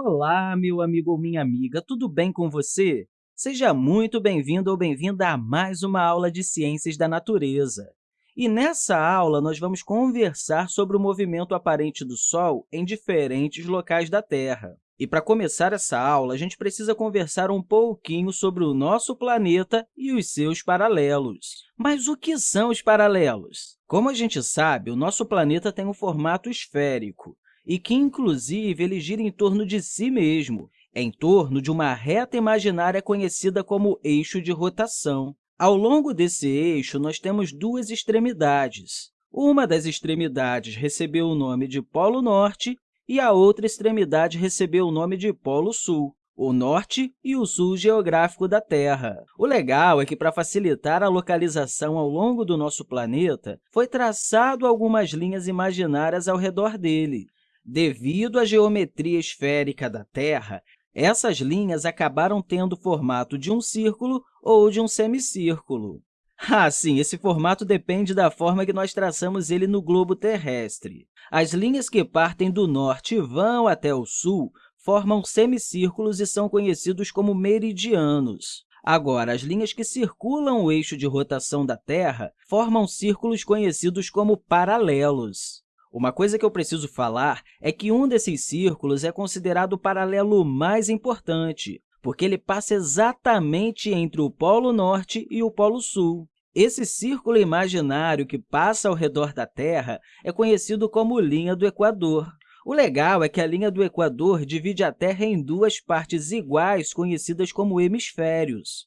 Olá, meu amigo ou minha amiga, tudo bem com você? Seja muito bem-vindo ou bem-vinda a mais uma aula de Ciências da Natureza. E nessa aula, nós vamos conversar sobre o movimento aparente do Sol em diferentes locais da Terra. E para começar essa aula, a gente precisa conversar um pouquinho sobre o nosso planeta e os seus paralelos. Mas o que são os paralelos? Como a gente sabe, o nosso planeta tem um formato esférico, e que, inclusive, ele gira em torno de si mesmo, em torno de uma reta imaginária conhecida como eixo de rotação. Ao longo desse eixo, nós temos duas extremidades. Uma das extremidades recebeu o nome de Polo Norte e a outra extremidade recebeu o nome de Polo Sul o norte e o sul geográfico da Terra. O legal é que, para facilitar a localização ao longo do nosso planeta, foi traçado algumas linhas imaginárias ao redor dele. Devido à geometria esférica da Terra, essas linhas acabaram tendo o formato de um círculo ou de um semicírculo. Ah, sim, esse formato depende da forma que nós traçamos ele no globo terrestre. As linhas que partem do norte e vão até o sul formam semicírculos e são conhecidos como meridianos. Agora, as linhas que circulam o eixo de rotação da Terra formam círculos conhecidos como paralelos. Uma coisa que eu preciso falar é que um desses círculos é considerado o paralelo mais importante, porque ele passa exatamente entre o Polo Norte e o Polo Sul. Esse círculo imaginário que passa ao redor da Terra é conhecido como linha do Equador. O legal é que a linha do Equador divide a Terra em duas partes iguais, conhecidas como hemisférios.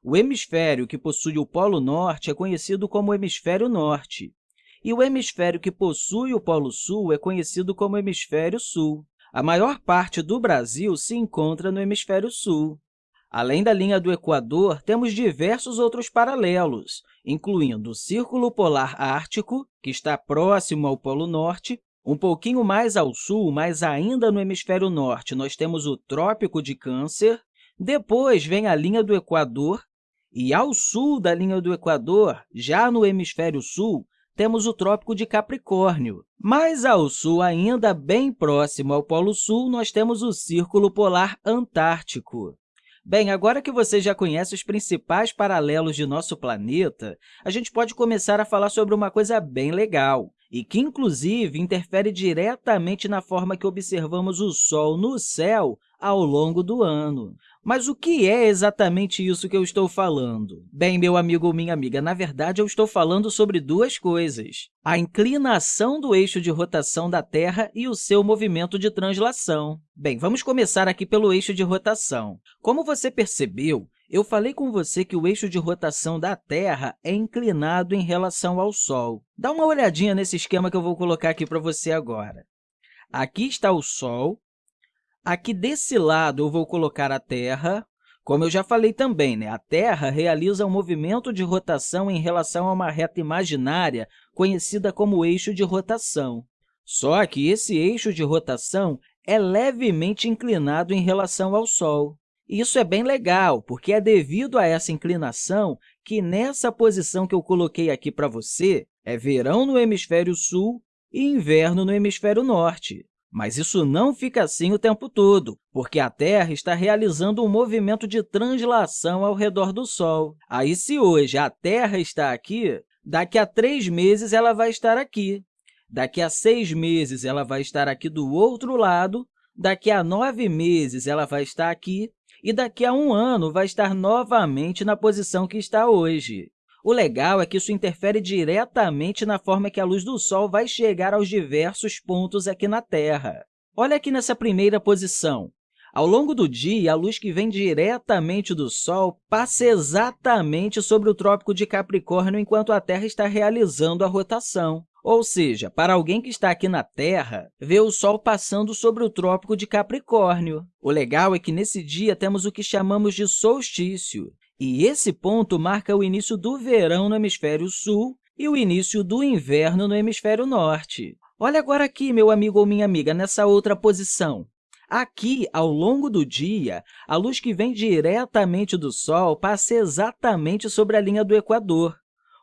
O hemisfério que possui o Polo Norte é conhecido como hemisfério norte, e o hemisfério que possui o Polo Sul é conhecido como hemisfério sul. A maior parte do Brasil se encontra no hemisfério sul. Além da linha do Equador, temos diversos outros paralelos, incluindo o Círculo Polar Ártico, que está próximo ao Polo Norte, um pouquinho mais ao sul, mas ainda no hemisfério norte, nós temos o Trópico de Câncer, depois vem a linha do Equador, e ao sul da linha do Equador, já no hemisfério sul, temos o Trópico de Capricórnio. Mais ao sul, ainda bem próximo ao Polo Sul, nós temos o Círculo Polar Antártico. Bem, agora que você já conhece os principais paralelos de nosso planeta, a gente pode começar a falar sobre uma coisa bem legal e que, inclusive, interfere diretamente na forma que observamos o Sol no céu ao longo do ano. Mas o que é exatamente isso que eu estou falando? Bem, meu amigo ou minha amiga, na verdade, eu estou falando sobre duas coisas. A inclinação do eixo de rotação da Terra e o seu movimento de translação. Bem, vamos começar aqui pelo eixo de rotação. Como você percebeu, eu falei com você que o eixo de rotação da Terra é inclinado em relação ao Sol. Dá uma olhadinha nesse esquema que eu vou colocar aqui para você agora. Aqui está o Sol, Aqui desse lado, eu vou colocar a Terra. Como eu já falei também, né? a Terra realiza um movimento de rotação em relação a uma reta imaginária conhecida como eixo de rotação. Só que esse eixo de rotação é levemente inclinado em relação ao Sol. Isso é bem legal, porque é devido a essa inclinação que, nessa posição que eu coloquei aqui para você, é verão no hemisfério sul e inverno no hemisfério norte. Mas isso não fica assim o tempo todo, porque a Terra está realizando um movimento de translação ao redor do Sol. Aí, se hoje a Terra está aqui, daqui a três meses ela vai estar aqui. Daqui a seis meses, ela vai estar aqui do outro lado, daqui a nove meses, ela vai estar aqui, e daqui a um ano vai estar novamente na posição que está hoje. O legal é que isso interfere diretamente na forma que a luz do Sol vai chegar aos diversos pontos aqui na Terra. Olha aqui nessa primeira posição. Ao longo do dia, a luz que vem diretamente do Sol passa exatamente sobre o Trópico de Capricórnio enquanto a Terra está realizando a rotação. Ou seja, para alguém que está aqui na Terra, ver o Sol passando sobre o Trópico de Capricórnio. O legal é que, nesse dia, temos o que chamamos de solstício, e esse ponto marca o início do verão no hemisfério sul e o início do inverno no hemisfério norte. Olha agora aqui, meu amigo ou minha amiga, nessa outra posição. Aqui, ao longo do dia, a luz que vem diretamente do Sol passa exatamente sobre a linha do Equador.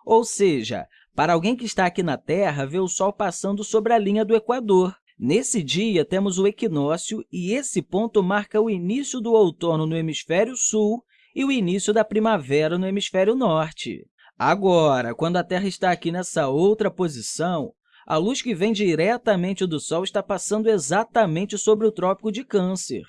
Ou seja, para alguém que está aqui na Terra, ver o Sol passando sobre a linha do Equador. Nesse dia, temos o equinócio, e esse ponto marca o início do outono no hemisfério sul e o início da primavera no hemisfério norte. Agora, quando a Terra está aqui nessa outra posição, a luz que vem diretamente do Sol está passando exatamente sobre o Trópico de Câncer.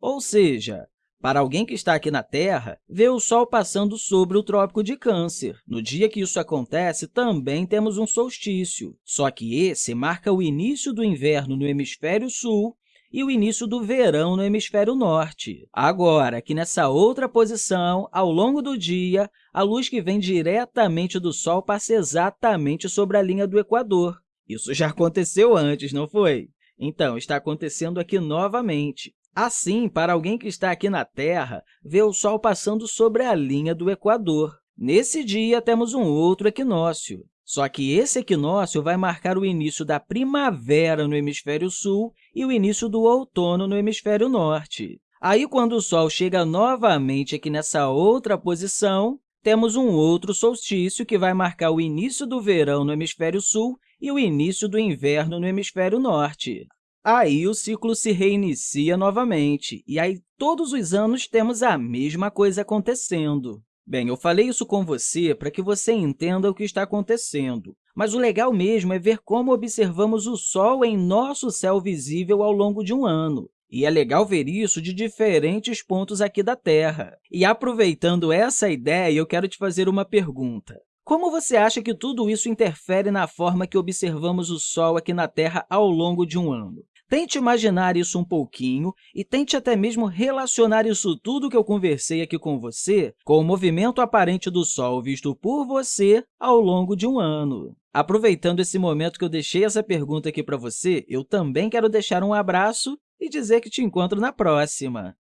Ou seja, para alguém que está aqui na Terra, ver o Sol passando sobre o Trópico de Câncer. No dia que isso acontece, também temos um solstício, só que esse marca o início do inverno no hemisfério sul e o início do verão no hemisfério norte. Agora, aqui nessa outra posição, ao longo do dia, a luz que vem diretamente do Sol passa exatamente sobre a linha do Equador. Isso já aconteceu antes, não foi? Então, está acontecendo aqui novamente. Assim, para alguém que está aqui na Terra, ver o Sol passando sobre a linha do Equador. Nesse dia, temos um outro equinócio. Só que esse equinócio vai marcar o início da primavera no hemisfério sul e o início do outono no hemisfério norte. Aí, quando o Sol chega novamente aqui nessa outra posição, temos um outro solstício que vai marcar o início do verão no hemisfério sul e o início do inverno no hemisfério norte. Aí, o ciclo se reinicia novamente, e aí todos os anos temos a mesma coisa acontecendo. Bem, eu falei isso com você para que você entenda o que está acontecendo, mas o legal mesmo é ver como observamos o Sol em nosso céu visível ao longo de um ano. E é legal ver isso de diferentes pontos aqui da Terra. E aproveitando essa ideia, eu quero te fazer uma pergunta. Como você acha que tudo isso interfere na forma que observamos o Sol aqui na Terra ao longo de um ano? Tente imaginar isso um pouquinho e tente até mesmo relacionar isso tudo que eu conversei aqui com você com o movimento aparente do Sol visto por você ao longo de um ano. Aproveitando esse momento que eu deixei essa pergunta aqui para você, eu também quero deixar um abraço e dizer que te encontro na próxima.